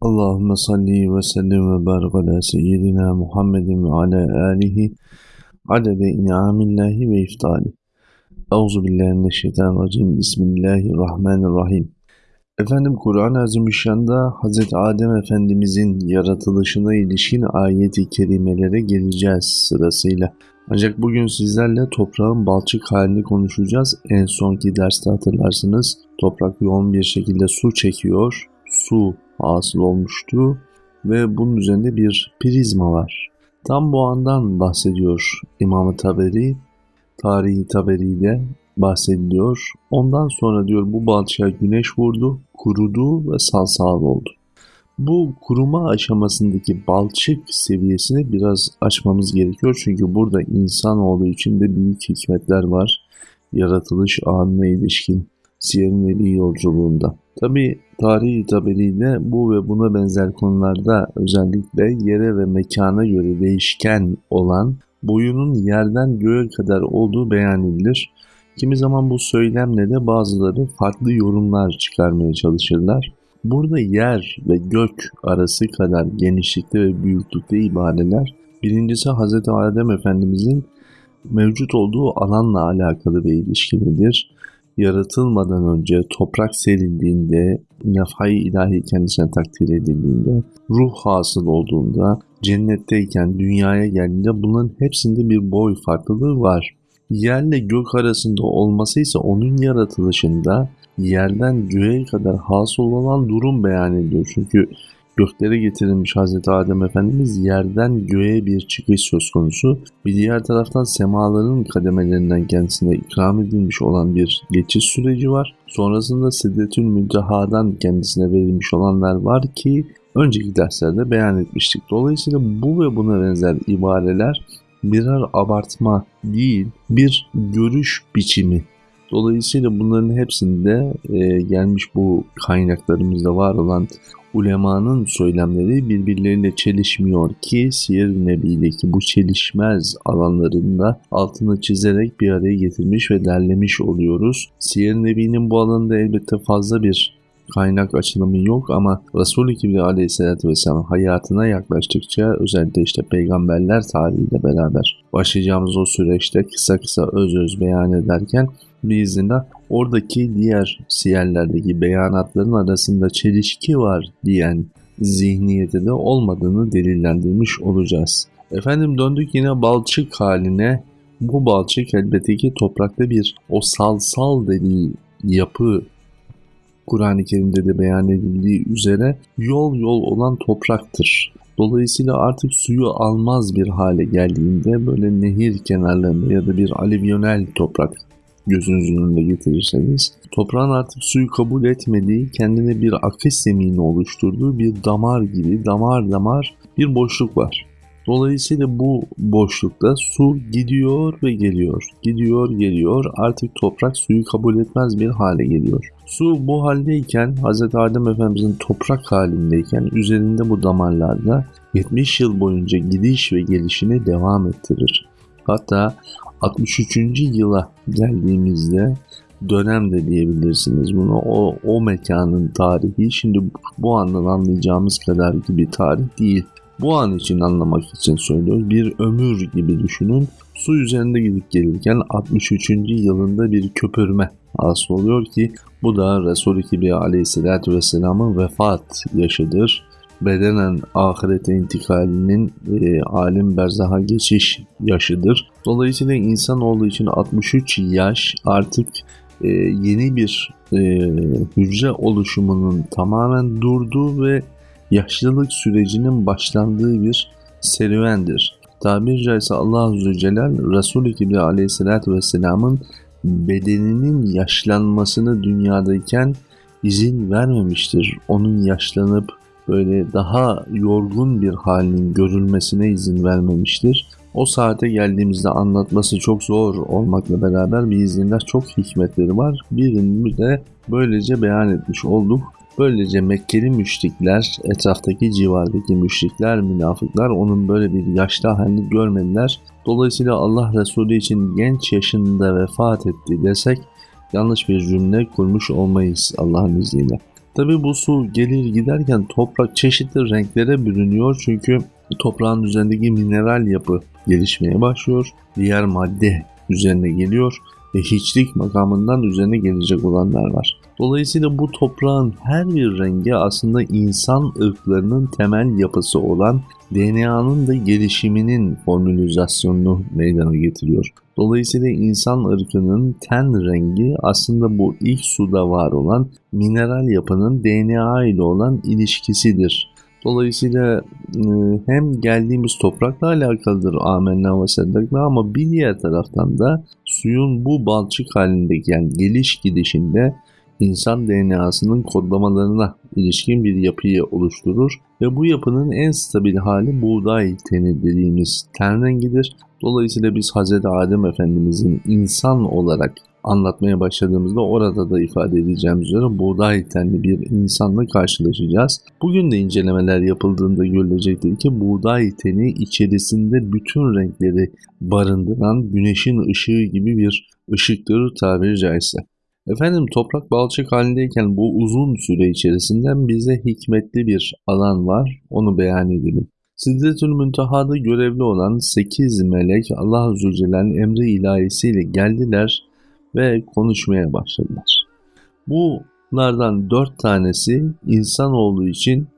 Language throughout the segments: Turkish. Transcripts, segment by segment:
Allahümme salli ve sellem ve barik ala seyyidina Muhammedin ve ala alihi adede in'amillahi ve iftali. Euzu billahi mineşşeytanirracim. Bismillahirrahmanirrahim. Efendim Kur'an-ı Azimüşşan'da Hz. Adem Efendimizin yaratılışına ilişkin ayeti kerimelere geleceğiz sırasıyla. Ancak bugün sizlerle toprağın balçık halini konuşacağız. En sonki derste hatırlarsınız toprak yoğun bir şekilde su çekiyor. Su hasıl olmuştu ve bunun üzerinde bir prizma var. Tam bu andan bahsediyor İmam-ı Taberi, tarihi Taberi'de bahsediliyor. Ondan sonra diyor bu balçığa güneş vurdu, kurudu ve salsal oldu. Bu kuruma aşamasındaki balçık seviyesini biraz açmamız gerekiyor. Çünkü burada insanoğlu için de büyük hikmetler var. Yaratılış anına ilişkin Siyer-i Nebi yolculuğunda. Tabi tarihi tabeliyle bu ve buna benzer konularda özellikle yere ve mekana göre değişken olan boyunun yerden göğe kadar olduğu beyan edilir. Kimi zaman bu söylemle de bazıları farklı yorumlar çıkarmaya çalışırlar. Burada yer ve gök arası kadar genişlikte ve büyüklükte ibareler birincisi Hz. Adem Efendimizin mevcut olduğu alanla alakalı bir ilişkilidir yaratılmadan önce toprak serildiğinde, nefhai ilahi kendisine takdir edildiğinde, ruh hasıl olduğunda, cennetteyken, dünyaya geldiğinde bunların hepsinde bir boy farklılığı var. Yerle gök arasında olması ise onun yaratılışında yerden göğe kadar hasıl olan durum beyan ediyor. Çünkü göklere getirilmiş Hazreti Adem Efendimiz yerden göğe bir çıkış söz konusu. Bir diğer taraftan semaların kademelerinden kendisine ikram edilmiş olan bir geçiş süreci var. Sonrasında Siddetül Münteha'dan kendisine verilmiş olanlar var ki önceki derslerde beyan etmiştik. Dolayısıyla bu ve buna benzer ibareler birer abartma değil, bir görüş biçimi Dolayısıyla bunların hepsinde e, gelmiş bu kaynaklarımızda var olan ulemanın söylemleri birbirleriyle çelişmiyor ki Siyer-i Nebi'deki bu çelişmez alanlarında altını çizerek bir araya getirmiş ve derlemiş oluyoruz. Siyer-i Nebi'nin bu alanda elbette fazla bir kaynak açılımı yok ama Resul-i Kibri aleyhissalatü vesselam hayatına yaklaştıkça özellikle işte peygamberler tarihiyle beraber başlayacağımız o süreçte kısa kısa öz öz beyan ederken biiznillah oradaki diğer siyerlerdeki beyanatların arasında çelişki var diyen zihniyeti de olmadığını delillendirmiş olacağız. Efendim döndük yine balçık haline. Bu balçık elbette ki toprakta bir o salsal dediği yapı Kur'an-ı Kerim'de de beyan edildiği üzere yol yol olan topraktır. Dolayısıyla artık suyu almaz bir hale geldiğinde böyle nehir kenarlarında ya da bir alivyonel toprak gözünüzün önünde getirirseniz toprağın artık suyu kabul etmediği kendine bir akış zemini oluşturduğu bir damar gibi damar damar bir boşluk var. Dolayısıyla bu boşlukta su gidiyor ve geliyor. Gidiyor geliyor artık toprak suyu kabul etmez bir hale geliyor. Su bu haldeyken Hz. Adem Efendimizin toprak halindeyken üzerinde bu damarlarda 70 yıl boyunca gidiş ve gelişini devam ettirir. Hatta 63. yıla geldiğimizde dönem de diyebilirsiniz bunu. O, o mekanın tarihi şimdi bu andan anlayacağımız kadar gibi tarih değil. Bu an için anlamak için söylüyoruz. Bir ömür gibi düşünün. Su üzerinde gidip gelirken 63. yılında bir köpürme hasıl oluyor ki bu da Resul-i Kibriya aleyhissalatü vesselamın vefat yaşıdır bedenen ahirete intikalinin e, alim berzaha geçiş yaşıdır. Dolayısıyla insan olduğu için 63 yaş artık e, yeni bir e, hücre oluşumunun tamamen durduğu ve yaşlılık sürecinin başlandığı bir serüvendir. Tabiri caizse Allah Azze Celal Resulü Kibriya Aleyhisselatü Vesselam'ın bedeninin yaşlanmasını dünyadayken izin vermemiştir. Onun yaşlanıp böyle daha yorgun bir halinin görülmesine izin vermemiştir. O saate geldiğimizde anlatması çok zor olmakla beraber bir izinler çok hikmetleri var. Birini de böylece beyan etmiş olduk. Böylece Mekkeli müşrikler, etraftaki civardaki müşrikler, münafıklar onun böyle bir yaşlı halini görmediler. Dolayısıyla Allah Resulü için genç yaşında vefat etti desek yanlış bir cümle kurmuş olmayız Allah'ın izniyle. Tabi bu su gelir giderken toprak çeşitli renklere bürünüyor çünkü toprağın üzerindeki mineral yapı gelişmeye başlıyor. Diğer madde üzerine geliyor ve hiçlik makamından üzerine gelecek olanlar var. Dolayısıyla bu toprağın her bir rengi aslında insan ırklarının temel yapısı olan DNA'nın da gelişiminin formülizasyonunu meydana getiriyor. Dolayısıyla insan ırkının ten rengi aslında bu ilk suda var olan mineral yapının DNA ile olan ilişkisidir. Dolayısıyla e, hem geldiğimiz toprakla alakalıdır amenna ve seddakla ama bir diğer taraftan da suyun bu balçık halindeki yani geliş gidişinde insan DNA'sının kodlamalarına ilişkin bir yapıyı oluşturur ve bu yapının en stabil hali buğday teni dediğimiz ten rengidir. Dolayısıyla biz Hz. Adem Efendimizin insan olarak anlatmaya başladığımızda orada da ifade edeceğim üzere buğday tenli bir insanla karşılaşacağız. Bugün de incelemeler yapıldığında görülecektir ki buğday teni içerisinde bütün renkleri barındıran güneşin ışığı gibi bir ışıktır tabiri caizse. Efendim toprak balçık halindeyken bu uzun süre içerisinden bize hikmetli bir alan var. Onu beyan edelim. Sidretül Münteha'da görevli olan 8 melek Allah Azze Celle'nin emri ilahisiyle geldiler ve konuşmaya başladılar. Bunlardan 4 tanesi insan olduğu için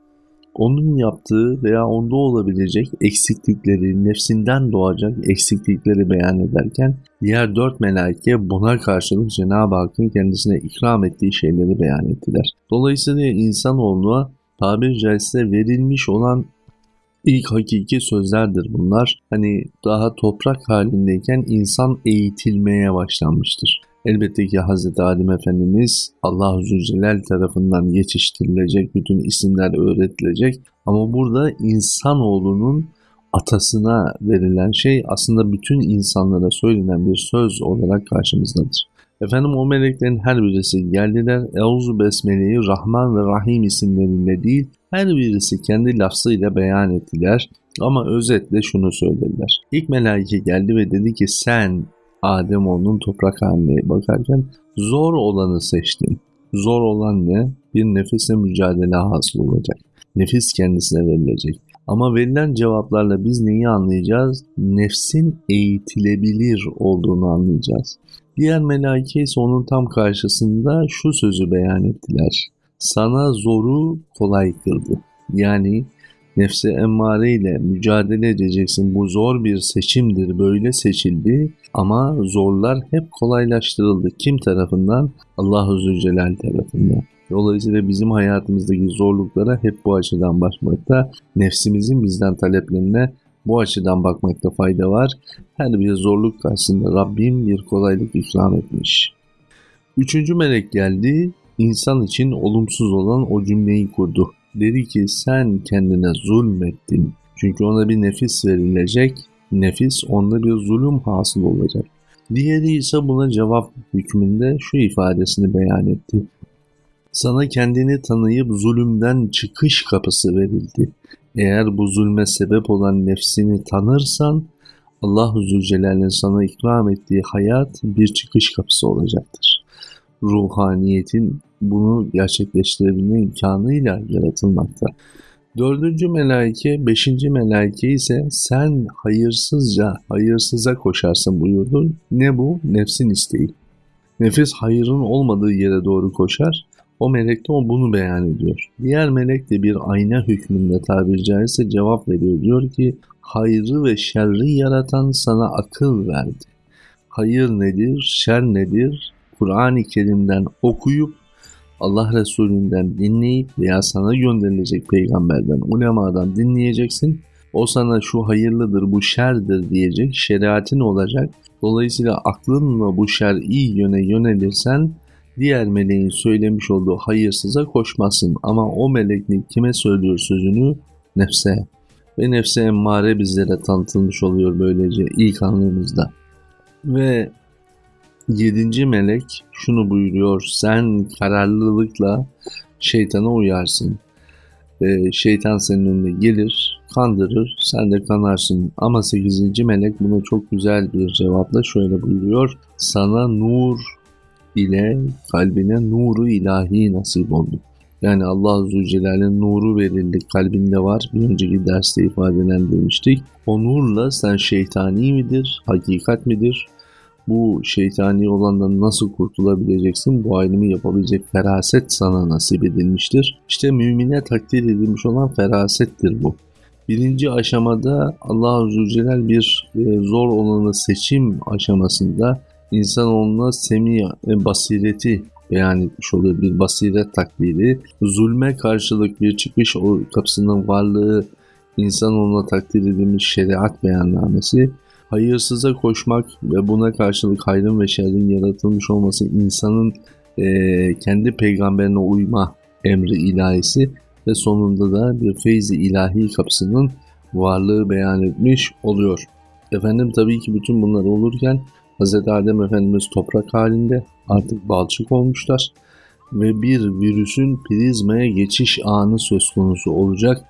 onun yaptığı veya onda olabilecek eksiklikleri, nefsinden doğacak eksiklikleri beyan ederken diğer dört melaike buna karşılık Cenab-ı Hakk'ın kendisine ikram ettiği şeyleri beyan ettiler. Dolayısıyla insanoğluna tabiri caizse verilmiş olan ilk hakiki sözlerdir bunlar. Hani daha toprak halindeyken insan eğitilmeye başlanmıştır. Elbette ki Hz. Adem Efendimiz Allah Zülcelal tarafından yetiştirilecek, bütün isimler öğretilecek. Ama burada insanoğlunun atasına verilen şey aslında bütün insanlara söylenen bir söz olarak karşımızdadır. Efendim o meleklerin her birisi geldiler. Euzu Besmele'yi Rahman ve Rahim isimleriyle değil her birisi kendi lafzıyla beyan ettiler. Ama özetle şunu söylediler. İlk melaike geldi ve dedi ki sen Adem onun toprak haline bakarken zor olanı seçtin. Zor olan ne? Bir nefisle mücadele hasıl olacak. Nefis kendisine verilecek. Ama verilen cevaplarla biz neyi anlayacağız? Nefsin eğitilebilir olduğunu anlayacağız. Diğer melaike ise onun tam karşısında şu sözü beyan ettiler. Sana zoru kolay kıldı. Yani nefse emmare ile mücadele edeceksin. Bu zor bir seçimdir. Böyle seçildi ama zorlar hep kolaylaştırıldı. Kim tarafından? Allah-u Zülcelal tarafından. Dolayısıyla bizim hayatımızdaki zorluklara hep bu açıdan bakmakta, nefsimizin bizden taleplerine bu açıdan bakmakta fayda var. Her bir zorluk karşısında Rabbim bir kolaylık ikram etmiş. Üçüncü melek geldi, insan için olumsuz olan o cümleyi kurdu. Dedi ki sen kendine zulmettin. Çünkü ona bir nefis verilecek, nefis onda bir zulüm hasıl olacak. Diğeri ise buna cevap hükmünde şu ifadesini beyan etti. Sana kendini tanıyıp zulümden çıkış kapısı verildi. Eğer bu zulme sebep olan nefsini tanırsan Allah-u Zülcelal'in sana ikram ettiği hayat bir çıkış kapısı olacaktır. Ruhaniyetin bunu gerçekleştirebilme imkanıyla yaratılmakta. Dördüncü melaike, beşinci melaike ise sen hayırsızca hayırsıza koşarsın buyurdu. Ne bu? Nefsin isteği. Nefis hayırın olmadığı yere doğru koşar. O melek de o bunu beyan ediyor. Diğer melek de bir ayna hükmünde tabiri caizse cevap veriyor. Diyor ki hayrı ve şerri yaratan sana akıl verdi. Hayır nedir, şer nedir? Kur'an-ı Kerim'den okuyup Allah Resulü'nden dinleyip veya sana gönderilecek peygamberden, ulemadan dinleyeceksin. O sana şu hayırlıdır, bu şerdir diyecek, şeriatin olacak. Dolayısıyla aklınla bu şer iyi yöne yönelirsen diğer meleğin söylemiş olduğu hayırsıza koşmasın. Ama o meleklik kime söylüyor sözünü? Nefse. Ve nefse emmare bizlere tanıtılmış oluyor böylece ilk anlamımızda. Ve Yedinci melek şunu buyuruyor. Sen kararlılıkla şeytana uyarsın. Ee, şeytan senin önüne gelir, kandırır, sen de kanarsın. Ama sekizinci melek buna çok güzel bir cevapla şöyle buyuruyor. Sana nur ile kalbine nuru ilahi nasip oldu. Yani Allah Azze Celle'nin nuru verildi kalbinde var. Bir önceki derste ifadelendirmiştik. O nurla sen şeytani midir, hakikat midir? Bu şeytani olandan nasıl kurtulabileceksin? Bu ayrımı yapabilecek feraset sana nasip edilmiştir. İşte mümine takdir edilmiş olan ferasettir bu. Birinci aşamada Allah Azze ve Celle bir e, zor olanı seçim aşamasında insanoğluna semi e, basireti beyan etmiş oluyor. Bir basiret takdiri. Zulme karşılık bir çıkış kapısının varlığı insanoğluna takdir edilmiş şeriat beyannamesi. Hayırsıza koşmak ve buna karşılık hayrın ve şerrin yaratılmış olması insanın e, kendi peygamberine uyma emri ilahisi ve sonunda da bir feyzi ilahi kapısının varlığı beyan etmiş oluyor. Efendim tabii ki bütün bunlar olurken Hz. Adem Efendimiz toprak halinde artık balçık olmuşlar ve bir virüsün prizmaya geçiş anı söz konusu olacak.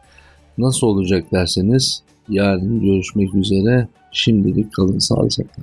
Nasıl olacak derseniz yarın görüşmek üzere. Şimdilik kalın sağlıcakla.